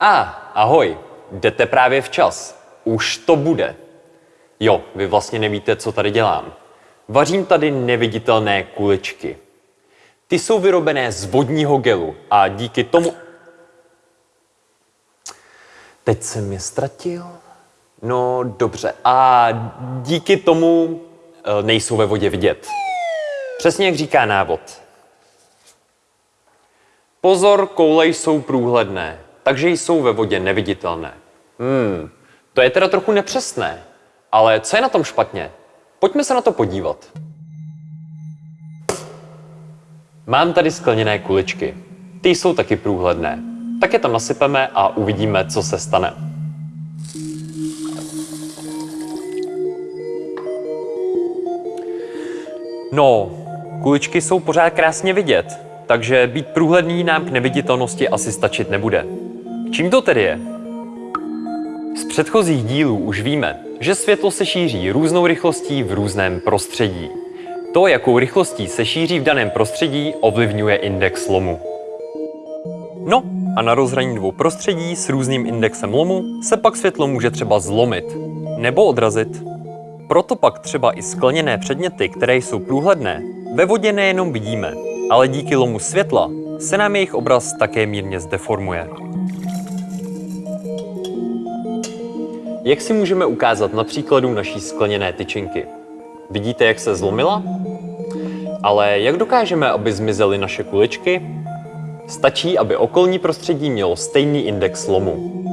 A, ahoj, jdete právě včas. Už to bude. Jo, vy vlastně nevíte, co tady dělám. Vařím tady neviditelné kuličky. Ty jsou vyrobené z vodního gelu a díky tomu... Teď jsem je ztratil. No dobře, a díky tomu e, nejsou ve vodě vidět. Přesně jak říká návod. Pozor, koule jsou průhledné, takže jsou ve vodě neviditelné. Hmm, to je teda trochu nepřesné. Ale co je na tom špatně? Pojďme se na to podívat. Mám tady skleněné kuličky. Ty jsou taky průhledné. Tak je tam nasypeme a uvidíme, co se stane. No, kuličky jsou pořád krásně vidět, takže být průhledný nám k neviditelnosti asi stačit nebude. Čím to tedy je? Z předchozích dílů už víme, že světlo se šíří různou rychlostí v různém prostředí. To, jakou rychlostí se šíří v daném prostředí, ovlivňuje index lomu. No a na rozhraní dvou prostředí s různým indexem lomu se pak světlo může třeba zlomit nebo odrazit. Proto pak třeba i skleněné předměty, které jsou průhledné, ve vodě nejenom vidíme, ale díky lomu světla se nám jejich obraz také mírně zdeformuje. Jak si můžeme ukázat na příkladu naší skleněné tyčinky? Vidíte, jak se zlomila? Ale jak dokážeme, aby zmizely naše kuličky? Stačí, aby okolní prostředí mělo stejný index lomu.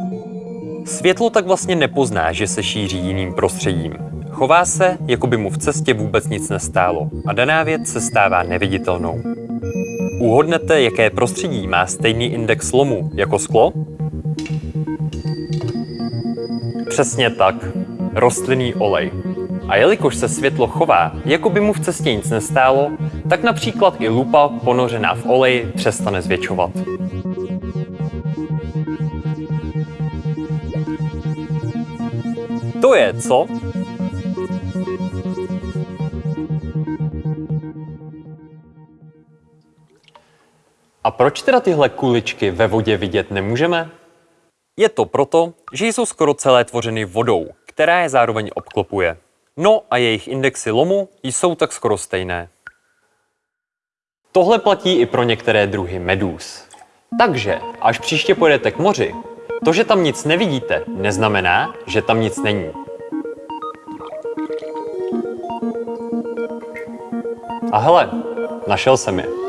Světlo tak vlastně nepozná, že se šíří jiným prostředím. Chová se, jako by mu v cestě vůbec nic nestálo a daná věc se stává neviditelnou. Uhodnete, jaké prostředí má stejný index lomu jako sklo? Přesně tak. Rostlinný olej. A jelikož se světlo chová, jako by mu v cestě nic nestálo, tak například i lupa ponořená v oleji přestane zvětšovat. To je, co? A proč teda tyhle kuličky ve vodě vidět nemůžeme? Je to proto, že jsou skoro celé tvořeny vodou, která je zároveň obklopuje. No a jejich indexy lomu jsou tak skoro stejné. Tohle platí i pro některé druhy medúz. Takže, až příště pojedete k moři, to, že tam nic nevidíte, neznamená, že tam nic není. A hele, našel jsem je.